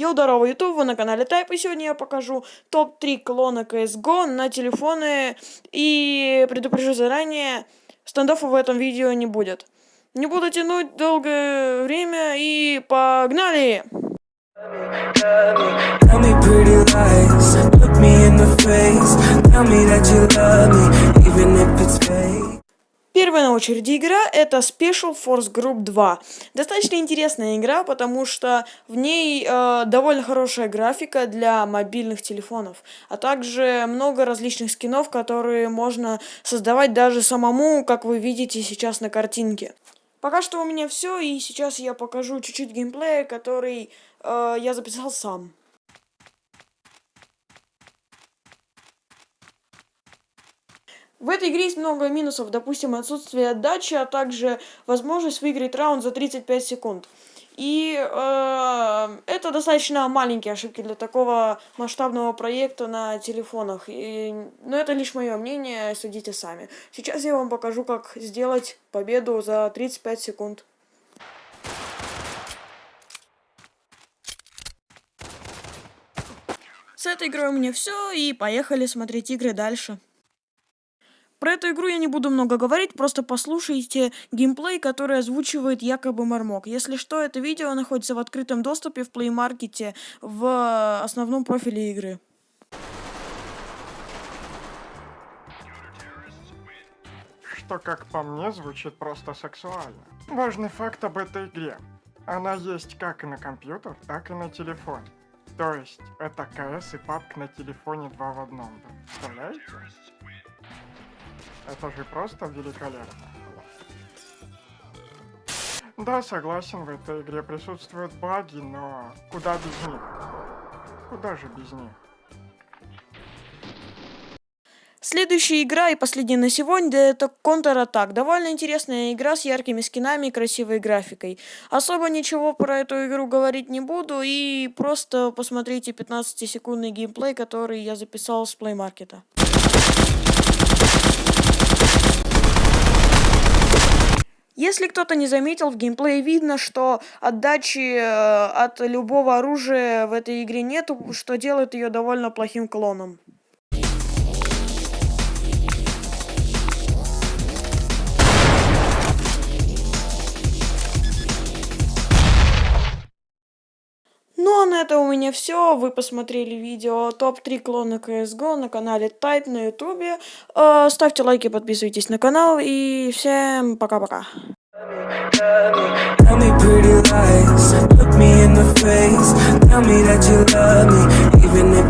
Йоу, здорово, YouTube, вы на канале Type, и сегодня я покажу топ-3 клона CSGO на телефоны, и предупрежу заранее, стендофа в этом видео не будет. Не буду тянуть долгое время, и погнали! Первая на очереди игра это Special Force Group 2. Достаточно интересная игра, потому что в ней э, довольно хорошая графика для мобильных телефонов, а также много различных скинов, которые можно создавать даже самому, как вы видите сейчас на картинке. Пока что у меня все, и сейчас я покажу чуть-чуть геймплея, который э, я записал сам. В этой игре есть много минусов, допустим, отсутствие отдачи, а также возможность выиграть раунд за 35 секунд. И э, это достаточно маленькие ошибки для такого масштабного проекта на телефонах. И, но это лишь мое мнение, судите сами. Сейчас я вам покажу, как сделать победу за 35 секунд. С этой игрой у меня все, и поехали смотреть игры дальше. Про эту игру я не буду много говорить, просто послушайте геймплей, который озвучивает якобы Мармок. Если что, это видео находится в открытом доступе в Play Market в основном профиле игры. Что, как по мне, звучит просто сексуально. Важный факт об этой игре. Она есть как и на компьютер, так и на телефон. То есть, это КС и папк на телефоне два в одном. Представляете? Это же просто великолепно. Да, согласен, в этой игре присутствуют баги, но куда без них? Куда же без них? Следующая игра и последняя на сегодня это Counter-Attack. Довольно интересная игра с яркими скинами и красивой графикой. Особо ничего про эту игру говорить не буду и просто посмотрите 15-секундный геймплей, который я записал с Play Если кто-то не заметил, в геймплее видно, что отдачи э, от любого оружия в этой игре нету, что делает ее довольно плохим клоном. Этом у меня все. Вы посмотрели видео топ-3 клона CSGO на канале Type на ютубе. Э, ставьте лайки, подписывайтесь на канал и всем пока-пока. Tell me that you love me, even if